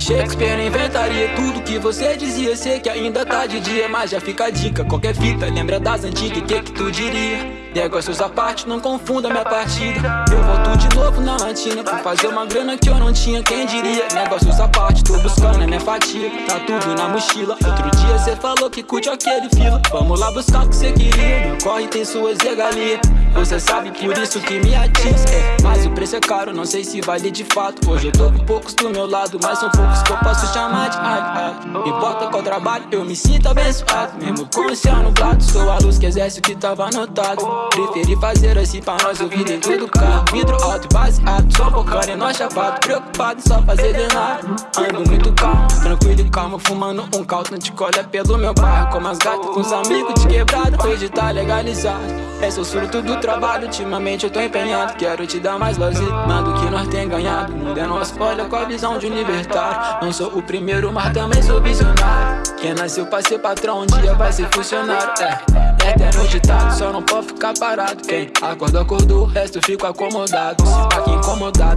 Shakespeare inventaria tudo que você dizia Sei que ainda tá de dia, mas já fica a dica Qualquer fita, lembra das antigas, que que tu diria? Negócios à parte, não confunda minha partida. Eu volto de novo na latina Pra fazer uma grana que eu não tinha, quem diria? Negócios à parte, tô buscando a minha fatia. Tá tudo na mochila. Outro dia cê falou que curte aquele fila. Vamos lá buscar o que cê queria. Meu corre tem suas regalias Você sabe por isso que me atiça. É, Mas o preço é caro, não sei se vale de fato. Hoje eu tô com poucos do meu lado Mas são poucos que eu posso chamar de ai, Importa qual trabalho, eu me sinto abençoado. Mesmo com o céu nublado Sou a luz que exerce o que tava anotado Preferi fazer assim pra nós ouvir dentro do carro. Vidro alto e baseado, só focando em nós chapado. Preocupado só fazer de nada Ando muito calmo, tranquilo e calmo Fumando um caldo de colha pelo meu bairro. Como as gatas com os amigos de quebrado Hoje tá legalizado. Esse é o fruto do trabalho, ultimamente eu tô empenhado. Quero te dar mais lazer, do que nós tem ganhado. O mundo é nosso, olha com a visão de um libertário. Não sou o primeiro, mas também sou visionário. Quem nasceu pra ser patrão, um dia vai ser funcionário. É é eterno ditado, só não pode ficar parado Quem acorda, acordou, o resto fico acomodado. Se pá que incomodado,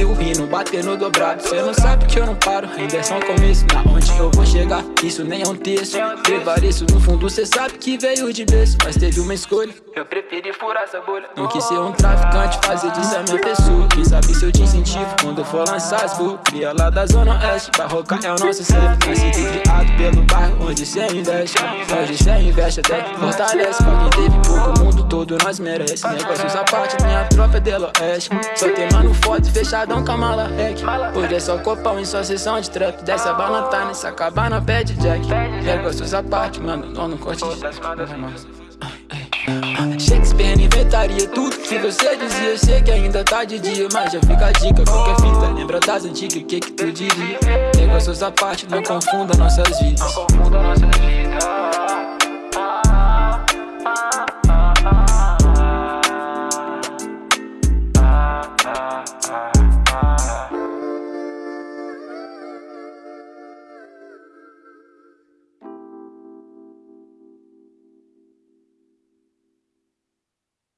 vi o hino bater no dobrado. Cê não sabe que eu não paro, ainda é só um começo. Na onde eu vou chegar, isso nem é um texto Prevaleço no fundo, cê sabe que veio de berço Mas teve uma escolha, eu preferi furar essa bolha Não quis ser um traficante, fazer disso a minha pessoa. Quem sabe se eu te incentivo, quando eu for lançar as Cria lá da zona oeste, barroca é o nosso ser. Nascido e criado pelo bairro onde cê investe. Hoje cê investe até fortalece. Pra quem teve pouco, o mundo todo nós merece. Negócios à parte, minha tropa é dela oeste. Só tem mano forte, fechadão com a mala rec Hoje é só copão em sua sessão de trap Desce a bala tá nessa cabana, pede jack. Negócios à parte, mano, não corte Shakespeare inventaria tudo que você dizia. Sei que ainda tá de dia, mas já fica a dica. Qualquer fita, lembra das antigas, o que que tu diria? Negócios à parte, não confunda nossas vidas Não confunda nossas vidas